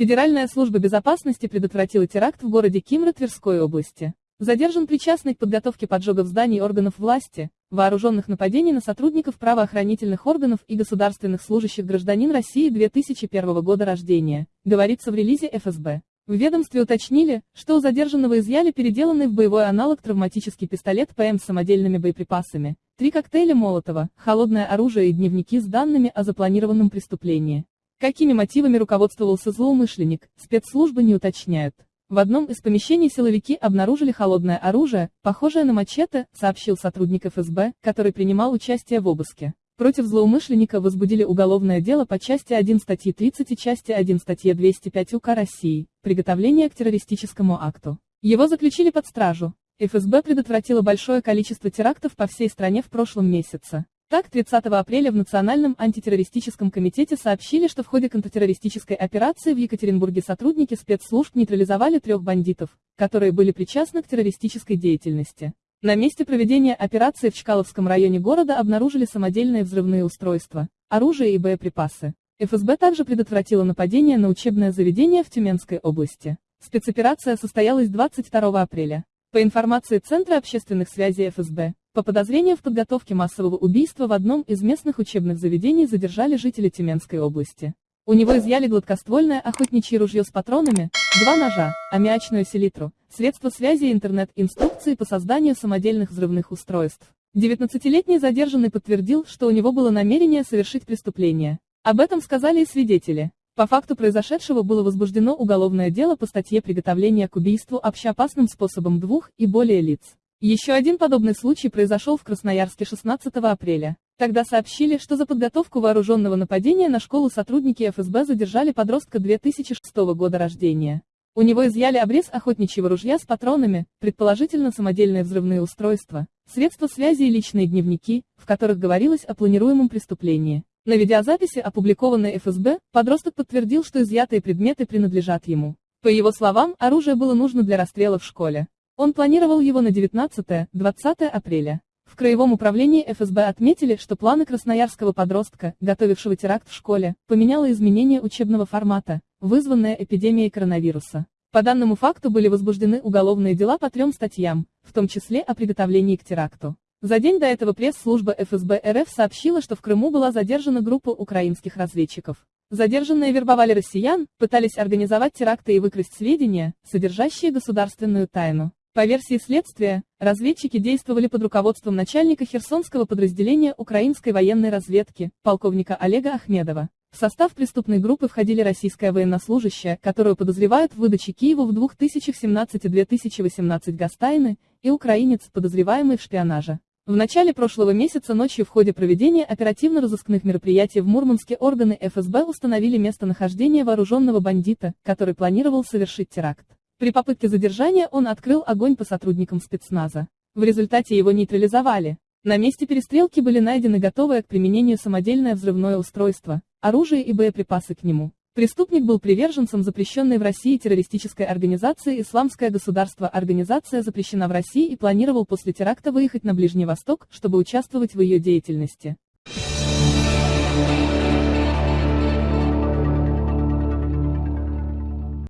Федеральная служба безопасности предотвратила теракт в городе Кимра Тверской области. Задержан причастный к подготовке поджогов зданий органов власти, вооруженных нападений на сотрудников правоохранительных органов и государственных служащих гражданин России 2001 года рождения, говорится в релизе ФСБ. В ведомстве уточнили, что у задержанного изъяли переделанный в боевой аналог травматический пистолет ПМ с самодельными боеприпасами, три коктейля Молотова, холодное оружие и дневники с данными о запланированном преступлении. Какими мотивами руководствовался злоумышленник, спецслужбы не уточняют. В одном из помещений силовики обнаружили холодное оружие, похожее на мачете, сообщил сотрудник ФСБ, который принимал участие в обыске. Против злоумышленника возбудили уголовное дело по части 1 статьи 30 и части 1 статьи 205 УК России, приготовление к террористическому акту. Его заключили под стражу. ФСБ предотвратило большое количество терактов по всей стране в прошлом месяце. Так, 30 апреля в Национальном антитеррористическом комитете сообщили, что в ходе контртеррористической операции в Екатеринбурге сотрудники спецслужб нейтрализовали трех бандитов, которые были причастны к террористической деятельности. На месте проведения операции в Чкаловском районе города обнаружили самодельные взрывные устройства, оружие и боеприпасы. ФСБ также предотвратила нападение на учебное заведение в Тюменской области. Спецоперация состоялась 22 апреля. По информации Центра общественных связей ФСБ, по подозрению в подготовке массового убийства в одном из местных учебных заведений задержали жителя Тюменской области. У него изъяли гладкоствольное охотничье ружье с патронами, два ножа, аммиачную селитру, средства связи и интернет-инструкции по созданию самодельных взрывных устройств. 19-летний задержанный подтвердил, что у него было намерение совершить преступление. Об этом сказали и свидетели. По факту произошедшего было возбуждено уголовное дело по статье приготовления к убийству общеопасным способом двух и более лиц. Еще один подобный случай произошел в Красноярске 16 апреля. Тогда сообщили, что за подготовку вооруженного нападения на школу сотрудники ФСБ задержали подростка 2006 года рождения. У него изъяли обрез охотничьего ружья с патронами, предположительно самодельные взрывные устройства, средства связи и личные дневники, в которых говорилось о планируемом преступлении. На видеозаписи, опубликованной ФСБ, подросток подтвердил, что изъятые предметы принадлежат ему. По его словам, оружие было нужно для расстрела в школе. Он планировал его на 19-20 апреля. В Краевом управлении ФСБ отметили, что планы красноярского подростка, готовившего теракт в школе, поменяло изменение учебного формата, вызванное эпидемией коронавируса. По данному факту были возбуждены уголовные дела по трем статьям, в том числе о приготовлении к теракту. За день до этого пресс-служба ФСБ РФ сообщила, что в Крыму была задержана группа украинских разведчиков. Задержанные вербовали россиян, пытались организовать теракты и выкрасть сведения, содержащие государственную тайну. По версии следствия, разведчики действовали под руководством начальника Херсонского подразделения украинской военной разведки, полковника Олега Ахмедова. В состав преступной группы входили российская военнослужащая, которую подозревают в выдаче Киеву в 2017 и 2018 гастайны, и украинец, подозреваемый в шпионаже. В начале прошлого месяца ночью в ходе проведения оперативно-розыскных мероприятий в Мурманске органы ФСБ установили местонахождение вооруженного бандита, который планировал совершить теракт. При попытке задержания он открыл огонь по сотрудникам спецназа. В результате его нейтрализовали. На месте перестрелки были найдены готовое к применению самодельное взрывное устройство, оружие и боеприпасы к нему. Преступник был приверженцем запрещенной в России террористической организации «Исламское государство». Организация запрещена в России и планировал после теракта выехать на Ближний Восток, чтобы участвовать в ее деятельности.